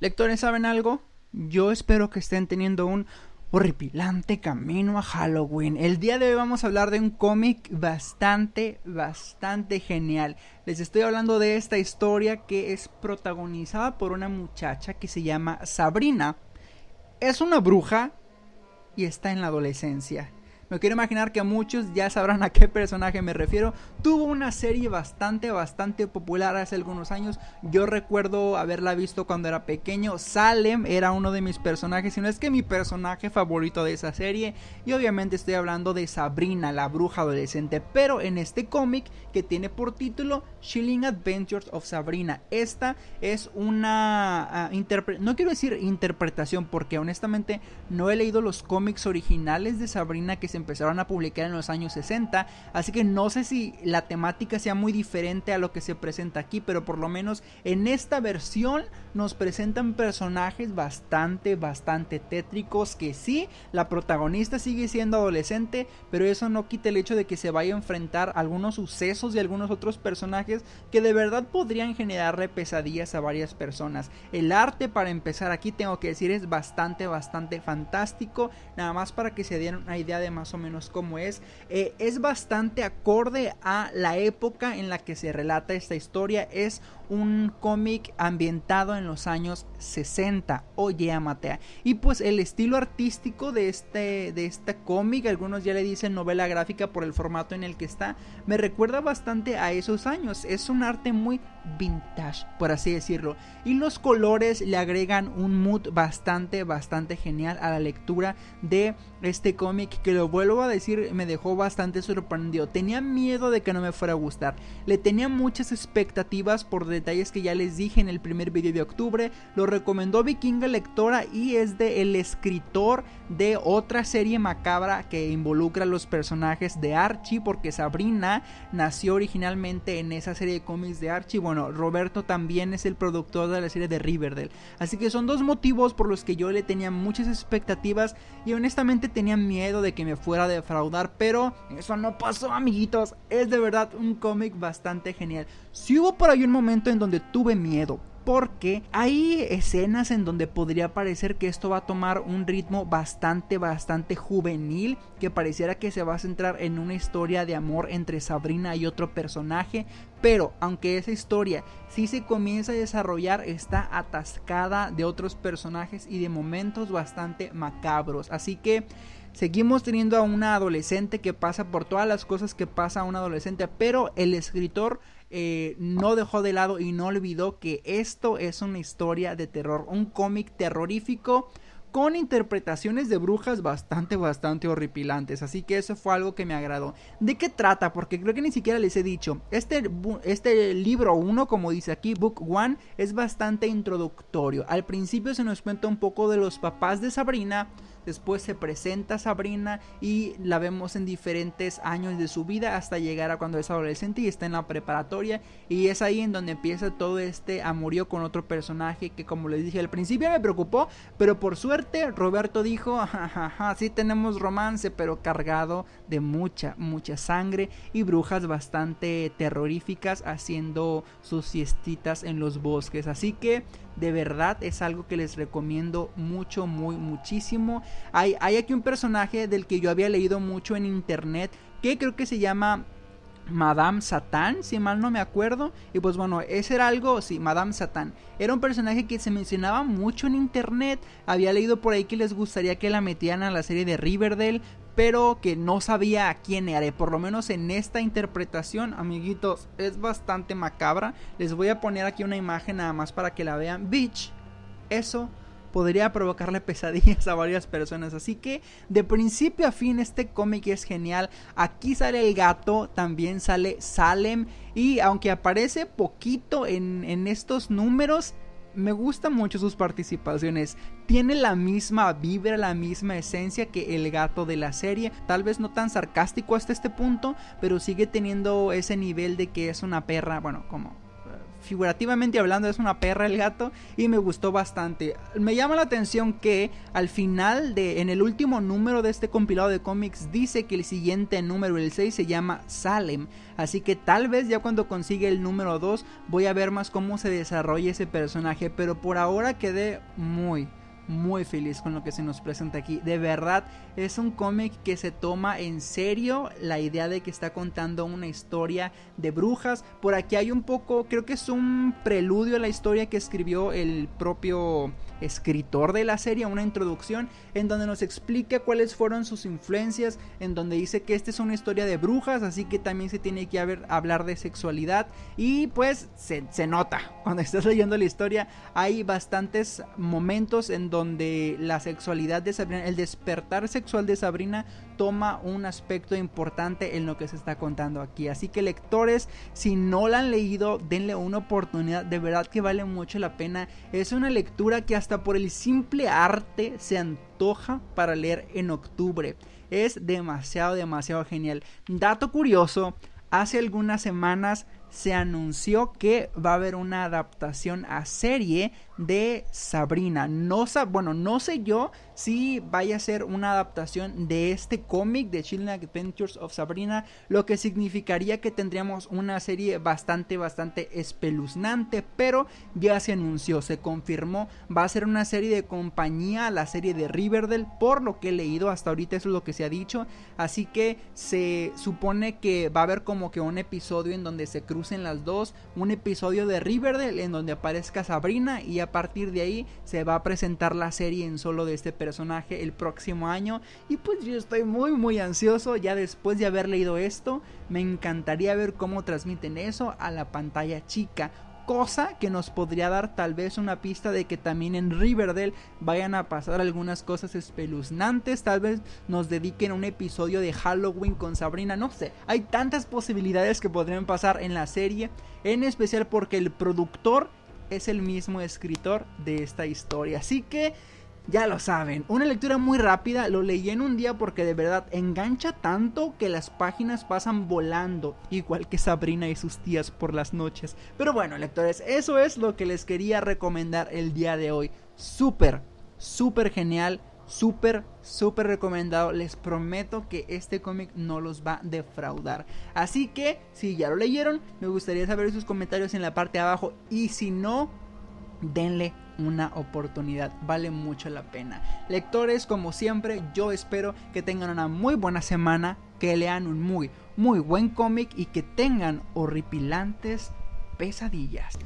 Lectores, ¿saben algo? Yo espero que estén teniendo un horripilante camino a Halloween. El día de hoy vamos a hablar de un cómic bastante, bastante genial. Les estoy hablando de esta historia que es protagonizada por una muchacha que se llama Sabrina. Es una bruja y está en la adolescencia. Me quiero imaginar que muchos ya sabrán a qué personaje me refiero. Tuvo una serie bastante, bastante popular hace algunos años. Yo recuerdo haberla visto cuando era pequeño. Salem era uno de mis personajes, si no es que mi personaje favorito de esa serie. Y obviamente estoy hablando de Sabrina, la bruja adolescente. Pero en este cómic que tiene por título Chilling Adventures of Sabrina. Esta es una uh, no quiero decir interpretación porque honestamente no he leído los cómics originales de Sabrina que empezaron a publicar en los años 60, así que no sé si la temática sea muy diferente a lo que se presenta aquí, pero por lo menos en esta versión nos presentan personajes bastante, bastante tétricos que sí, la protagonista sigue siendo adolescente, pero eso no quita el hecho de que se vaya a enfrentar algunos sucesos de algunos otros personajes que de verdad podrían generarle pesadillas a varias personas. El arte para empezar aquí tengo que decir es bastante, bastante fantástico, nada más para que se den una idea de más más o menos como es. Eh, es bastante acorde a la época en la que se relata esta historia. Es un cómic ambientado en los años 60. Oye, Amatea. Y pues el estilo artístico de este, de este cómic, algunos ya le dicen novela gráfica por el formato en el que está, me recuerda bastante a esos años. Es un arte muy vintage, por así decirlo. Y los colores le agregan un mood bastante, bastante genial a la lectura de este cómic que vuelvo a decir, me dejó bastante sorprendido. Tenía miedo de que no me fuera a gustar. Le tenía muchas expectativas por detalles que ya les dije en el primer video de octubre. Lo recomendó Vikinga Lectora y es de el escritor de otra serie macabra que involucra a los personajes de Archie porque Sabrina nació originalmente en esa serie de cómics de Archie. Bueno, Roberto también es el productor de la serie de Riverdale. Así que son dos motivos por los que yo le tenía muchas expectativas y honestamente tenía miedo de que me fuera a defraudar, pero eso no pasó, amiguitos. Es de verdad un cómic bastante genial. Si hubo por ahí un momento en donde tuve miedo, porque hay escenas en donde podría parecer que esto va a tomar un ritmo bastante, bastante juvenil, que pareciera que se va a centrar en una historia de amor entre Sabrina y otro personaje, pero aunque esa historia sí se comienza a desarrollar, está atascada de otros personajes y de momentos bastante macabros, así que... Seguimos teniendo a una adolescente que pasa por todas las cosas que pasa a un adolescente, pero el escritor eh, no dejó de lado y no olvidó que esto es una historia de terror, un cómic terrorífico con interpretaciones de brujas bastante, bastante horripilantes. Así que eso fue algo que me agradó. ¿De qué trata? Porque creo que ni siquiera les he dicho. Este, este libro 1, como dice aquí, Book 1, es bastante introductorio. Al principio se nos cuenta un poco de los papás de Sabrina Después se presenta Sabrina y la vemos en diferentes años de su vida hasta llegar a cuando es adolescente y está en la preparatoria. Y es ahí en donde empieza todo este amorío con otro personaje que como les dije al principio me preocupó. Pero por suerte Roberto dijo, jajaja, sí tenemos romance pero cargado de mucha, mucha sangre y brujas bastante terroríficas haciendo sus siestitas en los bosques. Así que de verdad es algo que les recomiendo mucho, muy, muchísimo. Hay, hay aquí un personaje del que yo había leído mucho en internet que creo que se llama Madame Satán, si mal no me acuerdo. Y pues bueno, ese era algo, sí, Madame Satán. Era un personaje que se mencionaba mucho en internet. Había leído por ahí que les gustaría que la metieran a la serie de Riverdale pero que no sabía a quién era. Por lo menos en esta interpretación, amiguitos, es bastante macabra. Les voy a poner aquí una imagen nada más para que la vean. Bitch, eso podría provocarle pesadillas a varias personas. Así que de principio a fin este cómic es genial. Aquí sale el gato, también sale Salem. Y aunque aparece poquito en, en estos números, me gustan mucho sus participaciones. Tiene la misma vibra, la misma esencia que el gato de la serie. Tal vez no tan sarcástico hasta este punto, pero sigue teniendo ese nivel de que es una perra, bueno, como figurativamente hablando es una perra el gato y me gustó bastante. Me llama la atención que al final de en el último número de este compilado de cómics dice que el siguiente número el 6 se llama Salem, así que tal vez ya cuando consiga el número 2 voy a ver más cómo se desarrolla ese personaje, pero por ahora quedé muy muy feliz con lo que se nos presenta aquí. De verdad, es un cómic que se toma en serio la idea de que está contando una historia de brujas. Por aquí hay un poco, creo que es un preludio a la historia que escribió el propio escritor de la serie, una introducción en donde nos explica cuáles fueron sus influencias, en donde dice que esta es una historia de brujas, así que también se tiene que hablar de sexualidad. Y pues se, se nota cuando estás leyendo la historia, hay bastantes momentos en donde la sexualidad de Sabrina, el despertar sexual de Sabrina toma un aspecto importante en lo que se está contando aquí. Así que lectores, si no la han leído, denle una oportunidad, de verdad que vale mucho la pena. Es una lectura que hasta por el simple arte se antoja para leer en octubre. Es demasiado, demasiado genial. Dato curioso, hace algunas semanas se anunció que va a haber una adaptación a serie de Sabrina. No, bueno, no sé yo si vaya a ser una adaptación de este cómic de Chilling Adventures of Sabrina, lo que significaría que tendríamos una serie bastante, bastante espeluznante, pero ya se anunció, se confirmó, va a ser una serie de compañía, la serie de Riverdale, por lo que he leído hasta ahorita eso es lo que se ha dicho, así que se supone que va a haber como que un episodio en donde se crucen las dos, un episodio de Riverdale en donde aparezca Sabrina y a partir de ahí se va a presentar la serie en solo de este personaje el próximo año. Y pues yo estoy muy muy ansioso ya después de haber leído esto. Me encantaría ver cómo transmiten eso a la pantalla chica cosa que nos podría dar tal vez una pista de que también en Riverdale vayan a pasar algunas cosas espeluznantes, tal vez nos dediquen un episodio de Halloween con Sabrina, no sé, hay tantas posibilidades que podrían pasar en la serie, en especial porque el productor es el mismo escritor de esta historia. Así que ya lo saben, una lectura muy rápida, lo leí en un día porque de verdad engancha tanto que las páginas pasan volando, igual que Sabrina y sus tías por las noches. Pero bueno, lectores, eso es lo que les quería recomendar el día de hoy. Súper, súper genial súper, súper recomendado. Les prometo que este cómic no los va a defraudar. Así que, si ya lo leyeron, me gustaría saber sus comentarios en la parte de abajo. Y si no, denle una oportunidad. Vale mucho la pena. Lectores, como siempre, yo espero que tengan una muy buena semana. Que lean un muy, muy buen cómic y que tengan horripilantes pesadillas.